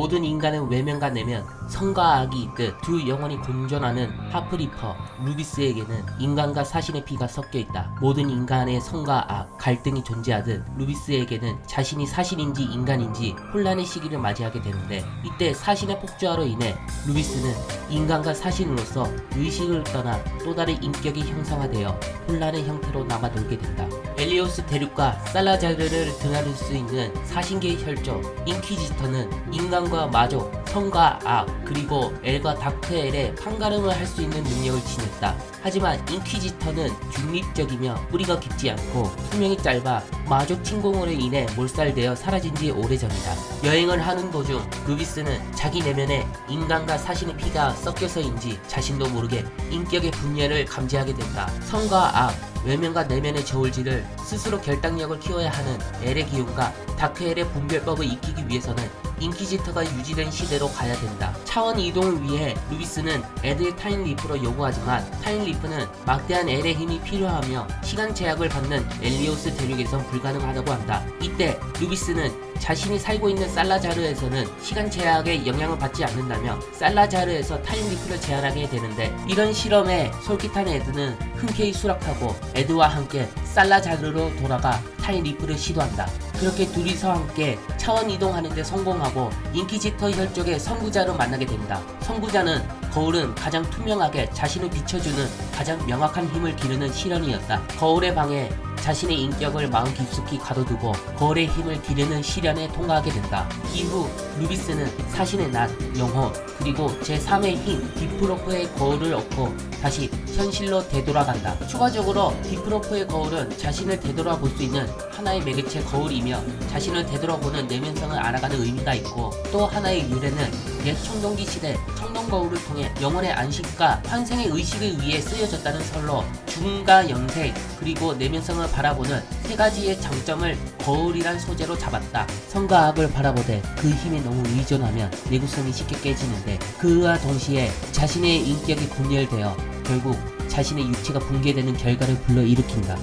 모든 인간은 외면과 내면, 성과 악이 있듯 두 영혼이 공존하는 하프리퍼 루비스에게는 인간과 사신의 피가 섞여 있다. 모든 인간의 성과 악, 갈등이 존재하듯 루비스에게는 자신이 사신인지 인간인지 혼란의 시기를 맞이하게 되는데 이때 사신의 폭주화로 인해 루비스는 인간과 사신으로서 의식을 떠나 또 다른 인격이 형상화되어 혼란의 형태로 남아돌게 된다. 엘리오스 대륙과 살라자르를 드나들 수 있는 사신계의 혈족 인퀴지터는 인간 과 마족, 성과 악, 그리고 엘과 다크엘의 판가름을 할 수 있는 능력을 지녔다. 하지만 인퀴지터는 중립적이며 뿌리가 깊지 않고 수명이 짧아 마족 침공으로 인해 몰살되어 사라진 지 오래전이다. 여행을 하는 도중 루비스는 자기 내면에 인간과 사신의 피가 섞여서인지 자신도 모르게 인격의 분열을 감지하게 된다. 선과 악, 외면과 내면의 저울질을 스스로 결단력을 키워야 하는 엘의 기운과 다크엘의 분별법을 익히기 위해서는 인퀴지터가 유지된 시대로 가야 된다. 차원 이동을 위해 루비스는 에드의 타임리프를 요구하지만 타임리프는 막대한 엘의 힘이 필요하며 시간 제약을 받는 엘리오스 대륙에선 불가능하다고 한다. 이때 루비스는 자신이 살고 있는 살라자르에서는 시간 제약에 영향을 받지 않는다며 살라자르에서 time leap를 제안하게 되는데 이런 실험에 솔깃한 에드는 흔쾌히 수락하고 에드와 함께 살라자르로 돌아가 time leap를 시도한다. 그렇게 둘이서 함께 차원 이동하는데 성공하고 인키지터 혈족의 선구자를 만나게 된다. 선구자는 거울은 가장 투명하게 자신을 비춰주는 가장 명확한 힘을 기르는 시련이었다. 거울의 방에 자신의 인격을 마음 깊숙이 가둬두고 거울의 힘을 기르는 시련에 통과하게 된다. 이후 루비스는 사신의 낫, 영혼, 그리고 제3의 힘, 디프로프의 거울을 얻고 다시 현실로 되돌아간다. 추가적으로 디프로프의 거울은 자신을 되돌아볼 수 있는 하나의 매개체 거울이며 자신을 되돌아보는 내면성을 알아가는 의미가 있고 또 하나의 유래는 옛 청동기 시대 청동 거울을 통해 영혼의 안식과 환생의 의식을 위해 쓰여졌다는 설로 중과 영색 그리고 내면성을 바라보는 세 가지의 장점을 거울이란 소재로 잡았다. 성과 악을 바라보되 그 힘에 너무 의존하면 내구성이 쉽게 깨지는데 그와 동시에 자신의 인격이 분열되어 결국 자신의 육체가 붕괴되는 결과를 불러일으킨다.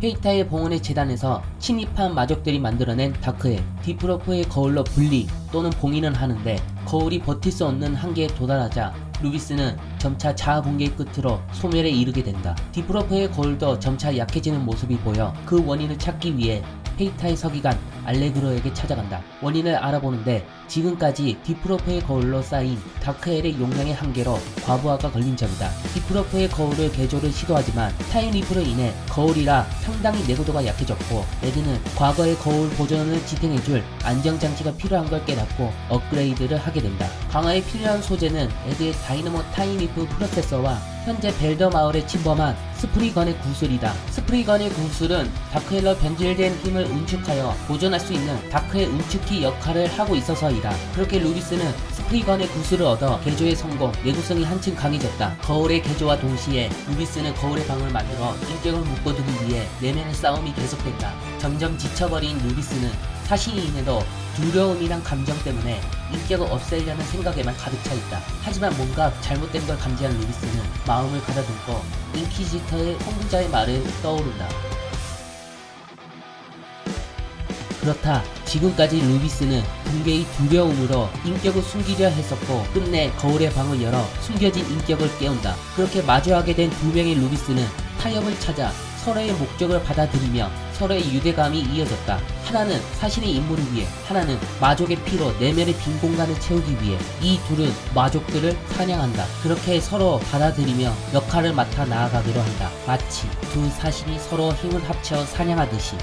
페이타의 봉헌의 재단에서 침입한 마족들이 만들어낸 다크에 디프로프의 거울로 분리 또는 봉인을 하는데 거울이 버틸 수 없는 한계에 도달하자 루비스는 점차 자아 붕괴의 끝으로 소멸에 이르게 된다. 디프로프의 거울도 점차 약해지는 모습이 보여 그 원인을 찾기 위해 페이타의 서기관 알레그로에게 찾아간다. 원인을 알아보는데 지금까지 디프로프의 거울로 쌓인 다크엘의 용량의 한계로 과부하가 걸린 점이다. 디프로프의 거울을 개조를 시도하지만 time leap로 인해 거울이라 상당히 내구도가 약해졌고 에드는 과거의 거울 보존을 지탱해줄 안정장치가 필요한 걸 깨닫고 업그레이드를 하게 된다. 강화에 필요한 소재는 에드의 다이너모 time leap 프로세서와 현재 벨더 마을에 침범한 스프리건의 구슬이다. 스프리건의 구슬은 다크엘로 변질된 힘을 응축하여 보존할 수 있는 다크의 응축키 역할을 하고 있어서이다. 그렇게 루비스는 스프리건의 구슬을 얻어 개조에 성공, 내구성이 한층 강해졌다. 거울의 개조와 동시에 루비스는 거울의 방을 만들어 인격을 묶어두기 위해 내면의 싸움이 계속된다. 점점 지쳐버린 루비스는 사신이인에도 두려움이란 감정 때문에 인격을 없애려는 생각에만 가득 차 있다. 하지만 뭔가 잘못된 걸 감지한 루비스는 마음을 가다듬고 인퀴지터의 선구자의 말을 떠오른다. 그렇다. 지금까지 루비스는 붕괴의 두려움으로 인격을 숨기려 했었고 끝내 거울의 방을 열어 숨겨진 인격을 깨운다. 그렇게 마주하게 된 두 명의 루비스는 타협을 찾아 서로의 목적을 받아들이며 서로의 유대감이 이어졌다. 하나는 사신의 임무를 위해, 하나는 마족의 피로 내면의 빈 공간을 채우기 위해 이 둘은 마족들을 사냥한다. 그렇게 서로 받아들이며 역할을 맡아 나아가기로 한다. 마치 두 사신이 서로 힘을 합쳐 사냥하듯이.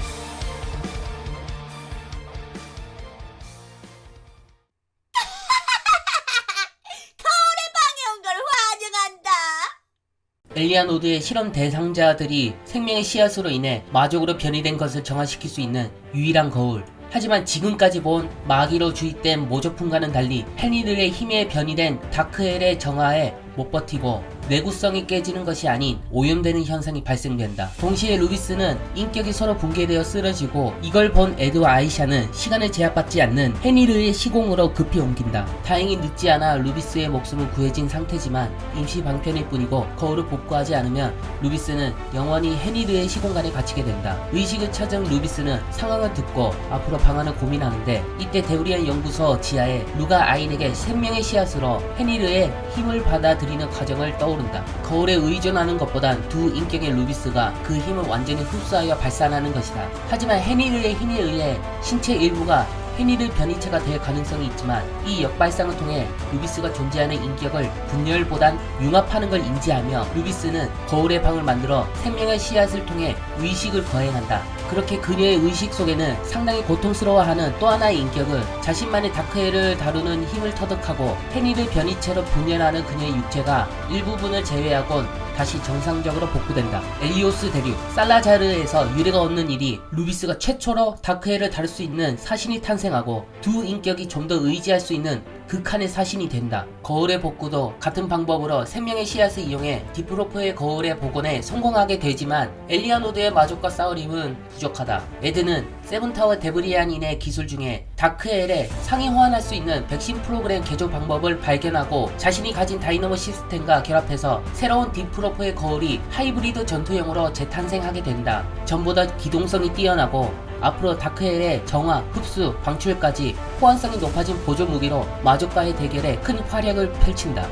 엘리아 노드의 실험 대상자들이 생명의 씨앗으로 인해 마족으로 변이된 것을 정화시킬 수 있는 유일한 거울. 하지만 지금까지 본 마기로 주입된 모조품과는 달리 헨리들의 힘에 변이된 다크엘의 정화에 못 버티고 내구성이 깨지는 것이 아닌 오염되는 현상이 발생된다. 동시에 루비스는 인격이 서로 붕괴되어 쓰러지고 이걸 본 에드 와 아이샤는 시간을 제약받지 않는 헤니르의 시공으로 급히 옮긴다. 다행히 늦지 않아 루비스의 목숨은 구해진 상태지만 임시 방편일 뿐이고 거울을 복구하지 않으면 루비스는 영원히 헤니르의 시공간에 갇히게 된다. 의식을 찾은 루비스는 상황을 듣고 앞으로 방안을 고민하는데 이때 데우리안 연구소 지하에 루가 아인에게 생명의 씨앗으로 헤니르의 힘을 받아들이는 과정을 떠 오른다. 거울에 의존하는 것보단 두 인격의 루비스가 그 힘을 완전히 흡수하여 발산하는 것이다. 하지만 헤니르의 힘에 의해 신체 일부가 헤니르 변이체가 될 가능성이 있지만 이 역발상을 통해 루비스가 존재하는 인격을 분열보단 융합하는 걸 인지하며 루비스는 거울의 방을 만들어 생명의 씨앗을 통해 의식을 거행한다. 그렇게 그녀의 의식 속에는 상당히 고통스러워하는 또 하나의 인격은 자신만의 다크엘을 다루는 힘을 터득하고 헤니르 변이체로 분열하는 그녀의 육체가 일부분을 제외하곤 다시 정상적으로 복구된다. 엘리오스 대륙 살라자르에서 유례가 없는 일이 루비스가 최초로 다크엘을 다룰 수 있는 사신이 탄생하고 두 인격이 좀 더 의지할 수 있는 극한의 사신이 된다. 거울의 복구도 같은 방법으로 생명의 씨앗을 이용해 디프로프의 거울의 복원에 성공하게 되지만 엘리아노드의 마족과 싸울 힘은 부족하다. 에드는 세븐타워 데브리안의 기술 중에 다크엘에 상위 호환할 수 있는 백신 프로그램 개조 방법을 발견하고 자신이 가진 다이너모 시스템과 결합해서 새로운 디프로프의 거울이 하이브리드 전투형으로 재탄생하게 된다. 전보다 기동성이 뛰어나고 앞으로 다크엘의 정화, 흡수, 방출까지 호환성이 높아진 보조 무기로 마족과의 대결에 큰 활약을 펼친다.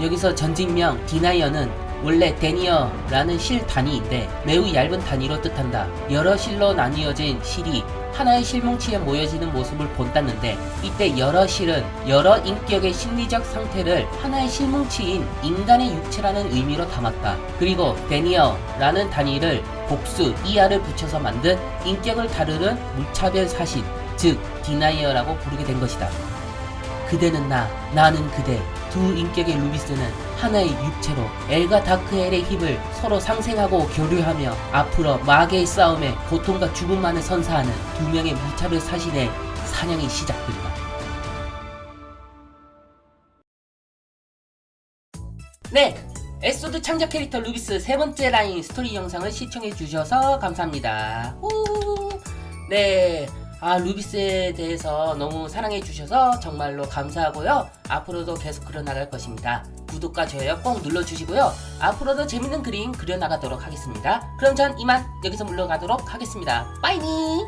여기서 전직명 디나이어는 원래 데니어라는 실 단위인데 매우 얇은 단위로 뜻한다. 여러 실로 나뉘어진 실이 하나의 실뭉치에 모여지는 모습을 본다는데 이때 여러 실은 여러 인격의 심리적 상태를 하나의 실뭉치인 인간의 육체라는 의미로 담았다. 그리고 데니어라는 단위를 복수 ER을 붙여서 만든 인격을 다루는 무차별 사신 즉 디나이어라고 부르게 된 것이다. 그대는 나, 나는 그대. 두 인격의 루비스는 하나의 육체로 엘과 다크엘의 힘을 서로 상생하고 교류하며 앞으로 마계의 싸움에 고통과 죽음만을 선사하는 두 명의 무차별 사신의 사냥이 시작된다. 네! 엘소드 창작 캐릭터 루비스 세 번째 라인 스토리 영상을 시청해 주셔서 감사합니다. 후. 네. 아, 루비스에 대해서 너무 사랑해 주셔서 정말로 감사하고요. 앞으로도 계속 그려나갈 것입니다. 구독과 좋아요 꼭 눌러주시고요. 앞으로도 재밌는 그림 그려나가도록 하겠습니다. 그럼 전 이만 여기서 물러가도록 하겠습니다. 빠이니!